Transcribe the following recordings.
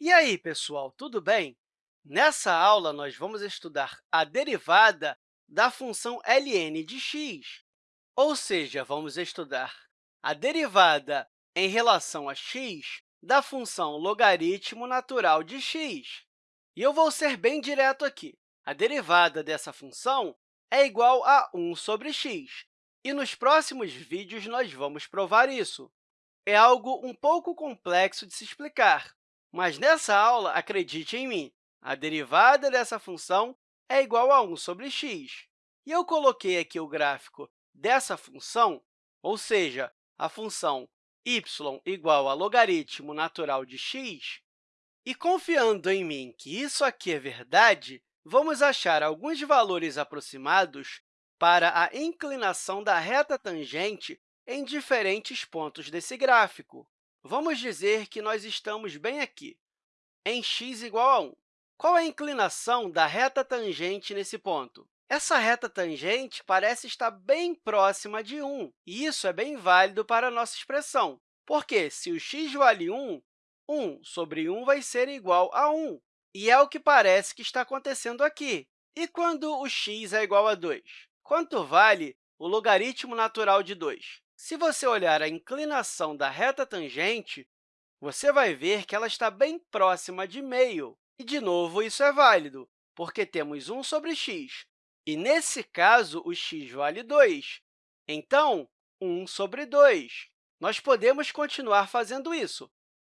E aí, pessoal, tudo bem? Nessa aula, nós vamos estudar a derivada da função ln de x, ou seja, vamos estudar a derivada em relação a x da função logaritmo natural de x. E eu vou ser bem direto aqui. A derivada dessa função é igual a 1 sobre x, e nos próximos vídeos nós vamos provar isso. É algo um pouco complexo de se explicar, mas nessa aula, acredite em mim, a derivada dessa função é igual a 1 sobre x. E eu coloquei aqui o gráfico dessa função, ou seja, a função y igual a logaritmo natural de x, e confiando em mim que isso aqui é verdade, vamos achar alguns valores aproximados para a inclinação da reta tangente em diferentes pontos desse gráfico. Vamos dizer que nós estamos bem aqui, em x igual a 1. Qual é a inclinação da reta tangente nesse ponto? Essa reta tangente parece estar bem próxima de 1, e isso é bem válido para a nossa expressão, porque se o x vale 1, 1 sobre 1 vai ser igual a 1, e é o que parece que está acontecendo aqui. E quando o x é igual a 2? Quanto vale o logaritmo natural de 2? Se você olhar a inclinação da reta tangente, você vai ver que ela está bem próxima de meio. E, de novo, isso é válido, porque temos 1 sobre x, e, nesse caso, o x vale 2. Então, 1 sobre 2. Nós podemos continuar fazendo isso.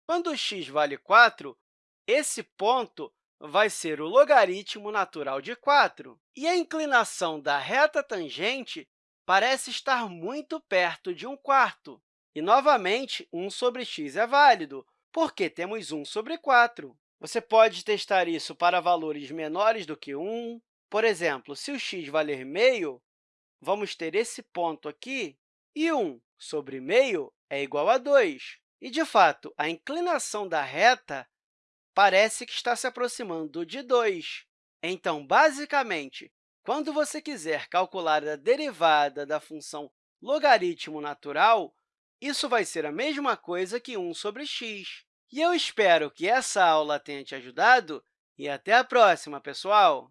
Quando o x vale 4, esse ponto vai ser o logaritmo natural de 4. E a inclinação da reta tangente parece estar muito perto de 1 quarto. E, novamente, 1 sobre x é válido, porque temos 1 sobre 4. Você pode testar isso para valores menores do que 1. Por exemplo, se o x valer meio, vamos ter esse ponto aqui, e 1 sobre meio é igual a 2. E, de fato, a inclinação da reta parece que está se aproximando de 2. Então, basicamente, quando você quiser calcular a derivada da função logaritmo natural, isso vai ser a mesma coisa que 1 sobre x. E eu espero que essa aula tenha te ajudado e até a próxima, pessoal!